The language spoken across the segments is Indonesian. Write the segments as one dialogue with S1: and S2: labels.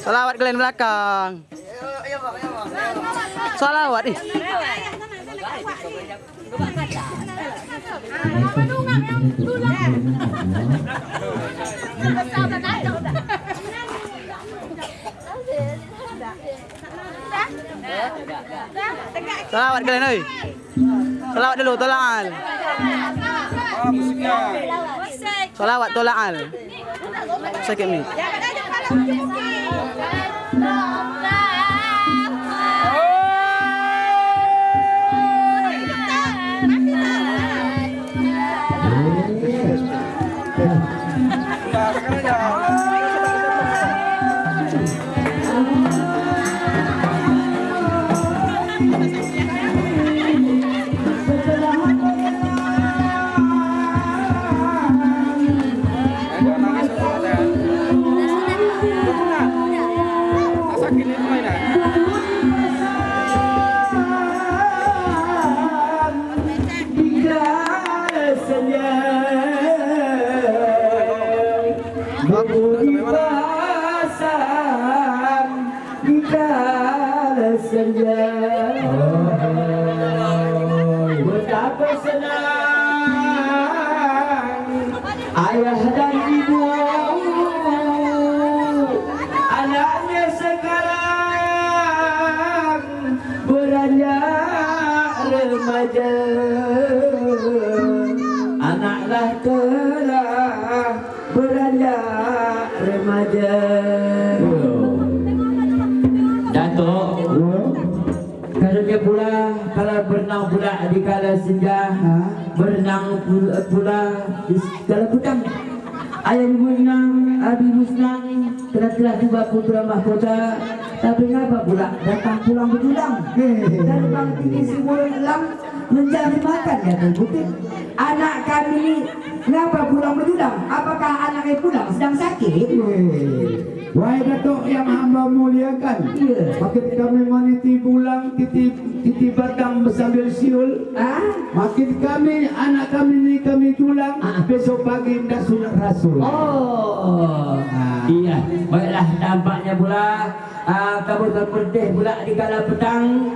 S1: Salawat kalian belakang. Salawat ih. Salawat kalian oi. Salawat dulu tolong al. Salawat tolong al. Sakit ni.
S2: Gracias. Berenang pula di kala senja Berenang pula, pula di kala petang Ayah ibu senang, abi ibu senang Telah telah tiba putra mahkota Tapi ngapa pula datang pulang berjulang? Dan bang tinggi bulan elam Mencari makan ya Putih Anak kami ini Ngapa pulang berjulang? Apakah anaknya pulang sedang sakit?
S3: Wahai Datuk yang hamba muliakan
S2: Iya.
S3: Makin kami meniti bulang Titi, titi batang bersambil siul
S2: Ah?
S3: Makin kami anak kami ni kami tulang
S2: Ah.
S3: Besok pagi dah sunat rasul
S2: Oh, iya. Baiklah tampaknya pula ah, kabut berpedih pula di kala petang.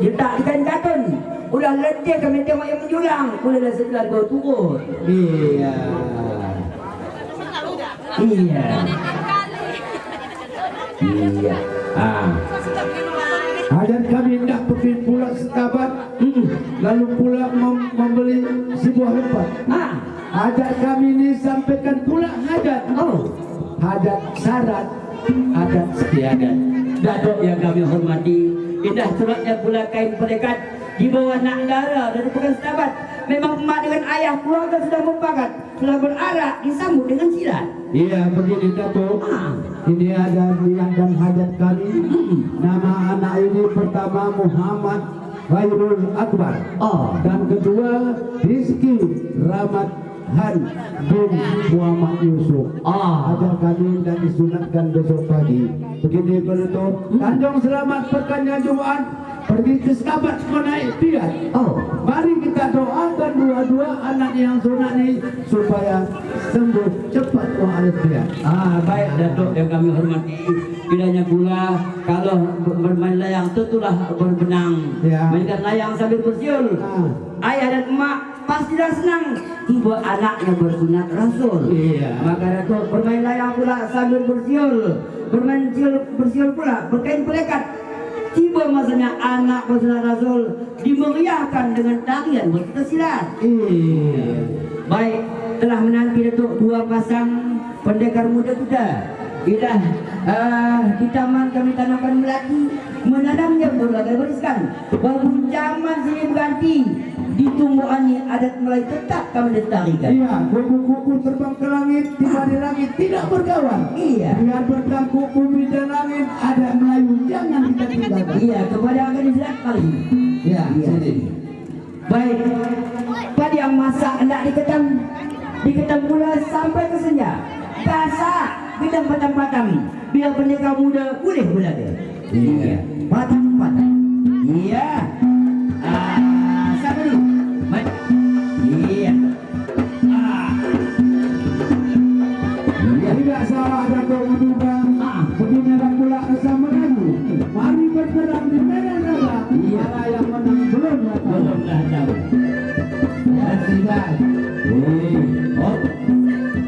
S2: Letak di kain katun. Udah letih kami tengok yang menjulang. Bolehlah setelah kau turun.
S3: Iya
S2: Iya. Iya. Ah.
S3: Hajat kami hendak pergi pulang setabat
S2: Mm-mm.
S3: Lalu pula mem- membeli sebuah tempat
S2: Ah.
S3: Hajat kami ini sampaikan pula hajat
S2: Oh.
S3: Hajat syarat Adat setiadat
S2: Datuk yang kami hormati Indah suratnya pula kain pelikat Di bawah nak dara dari bukan setabat Memang emak dengan ayah keluarga sudah mumpakat Sudah berarak disambut dengan silat
S3: Iya begini Datuk. Ini ada niat dan hajat kami Nama anak ini pertama Muhammad Khairul Akbar
S2: Oh.
S3: Dan kedua Rizki Rahmat Han bin Muhammad Yusuf
S2: Ah.
S3: Ajar kami dan disunatkan besok pagi Begini penutup Tanjung selamat pekannya Jumat Pergi ke sekabat menaik piat
S2: Oh.
S3: Mari kita doakan dua-dua anak yang sunat ini Supaya sembuh cepat wa'alaikumussalam
S2: Ah, baik Datuk yang kami hormati. Kiranya pula kalau ber- bermain layang tentulah berbenang.
S3: Ya.
S2: Mainkan layang sambil bersiul.
S3: Ah.
S2: Ayah dan emak pastilah senang tiba anaknya bersunat Rasul.
S3: Iya.
S2: Maka Datuk bermain layang pula sambil bersiul. Bermain siul, bersiul pula berkain pelekat. Tiba masanya anak bersunat Rasul dimeriahkan dengan tarian berkita silat.
S3: Iya
S2: Baik, telah menanti Datuk dua pasang pendekar muda kita. Bila uh, di taman kami tanamkan melati, menanamnya berbagai barisan. Baru zaman sini berganti, di tumbuhan ini adat Melayu tetap kami lestarikan.
S3: Iya, kuku-kuku terbang ke langit, tiba di langit, tidak berkawan.
S2: Iya.
S3: Biar bertang kuku di langit, ada Melayu, jangan kita.
S2: Iya, kepada akan disilat kali ini.
S3: Iya,
S2: Iya.
S3: sini.
S2: Baik, pada yang masak hendak diketam, diketam pula sampai ke senja. Gasak, bidang patang-patang. Biar pendekar muda boleh belaga. Iya, patang-patang.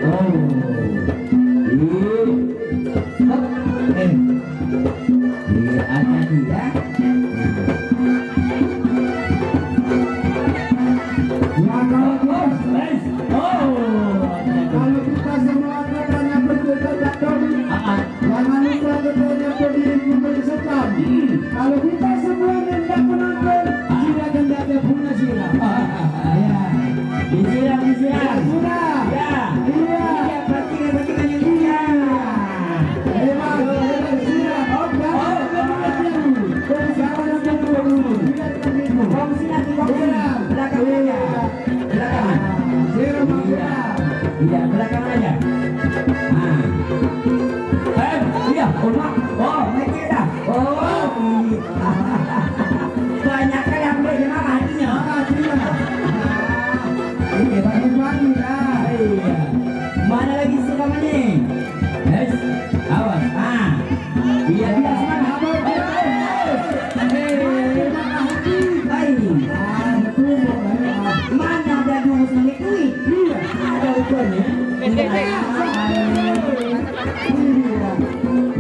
S3: Amen. silakan
S2: aja.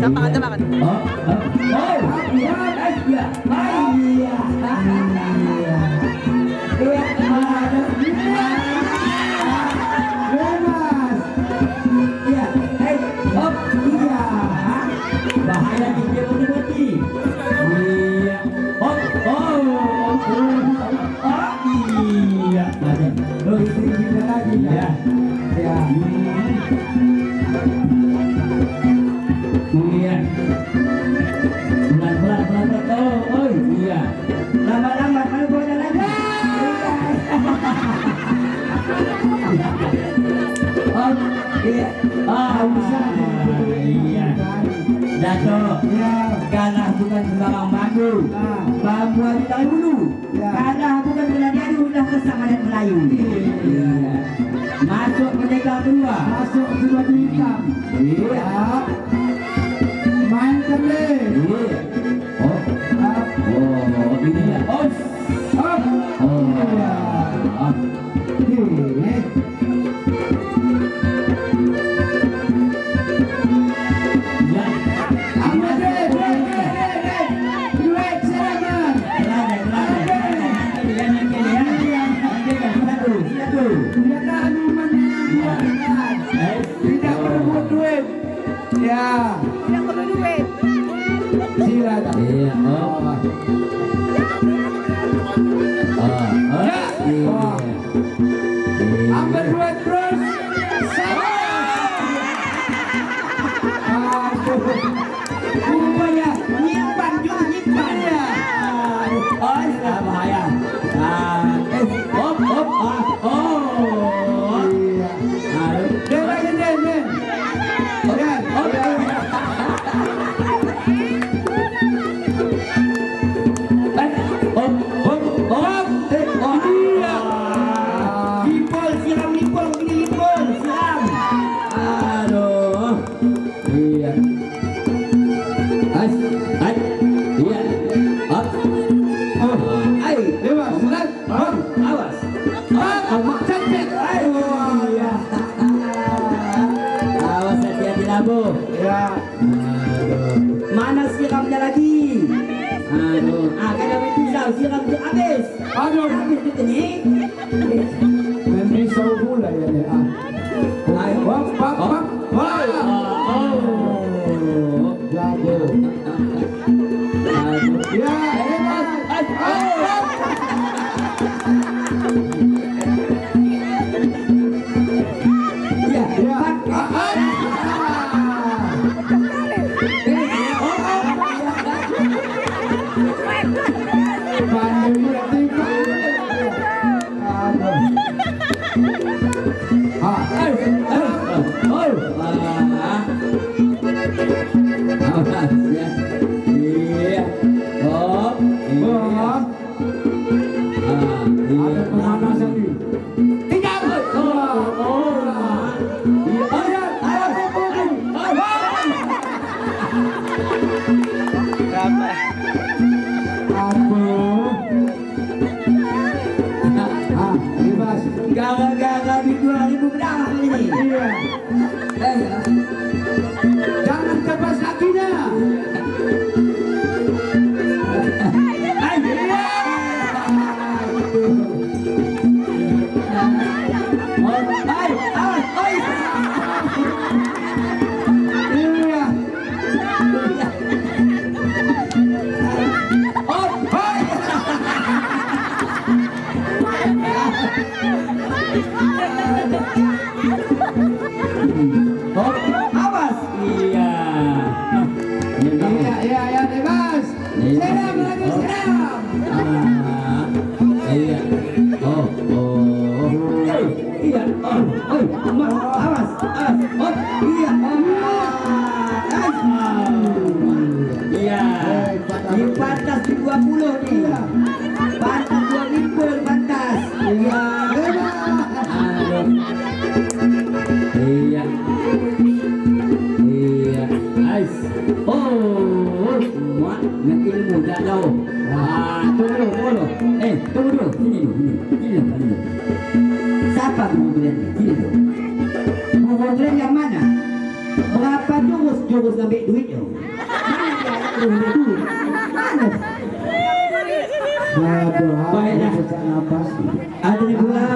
S3: 你的爱 buat
S2: dahulu
S3: ya.
S2: karena bukan Belandari sudah kesalahan Melayu. Iya, iya, iya. Masuk merdeka kedua.
S3: Masuk kedua di hitam
S2: iya.
S3: Main kembali.
S2: Iya. Oh.
S3: Ah.
S2: Oh, oh oh
S3: ini
S2: Oh oh. Up.
S3: oh,
S2: oh.
S3: bu? Ya.
S2: Mana siramnya lagi? Aduh, ah kada bisa siram tuh habis.
S3: Aduh,
S2: habis tuh ini.
S3: Memang sawu pula ya ni ah.
S2: Ayo,
S3: pak, pak, pak. Hoi.
S2: Oh,
S3: jago. Ya, hebat. Ayo. Thank you. Lagi, seram.
S2: Ah, iya. Oh, oh. Eh, iya. Oh, oh. Dulu, dulu. Siapa kemudian ni? Sini dulu. Kemudian yang mana? Berapa jurus jurus ngambil duitnya? Mana dia nak ambil duit? Mana?
S3: Nafas.
S2: Ada ni pula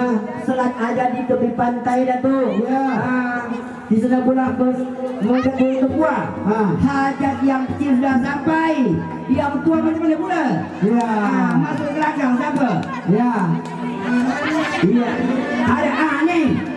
S2: selat ada di tepi pantai dah tu.
S3: Ya.
S2: Ah, di sana pula bos mereka boleh berbuah.
S3: Ha.
S2: Hajat yang kecil dah sampai. Yang tua macam mana pula?
S3: Ya.
S2: Ah, masuk gelagang siapa?
S3: Ya.
S2: Iya. Ada ni.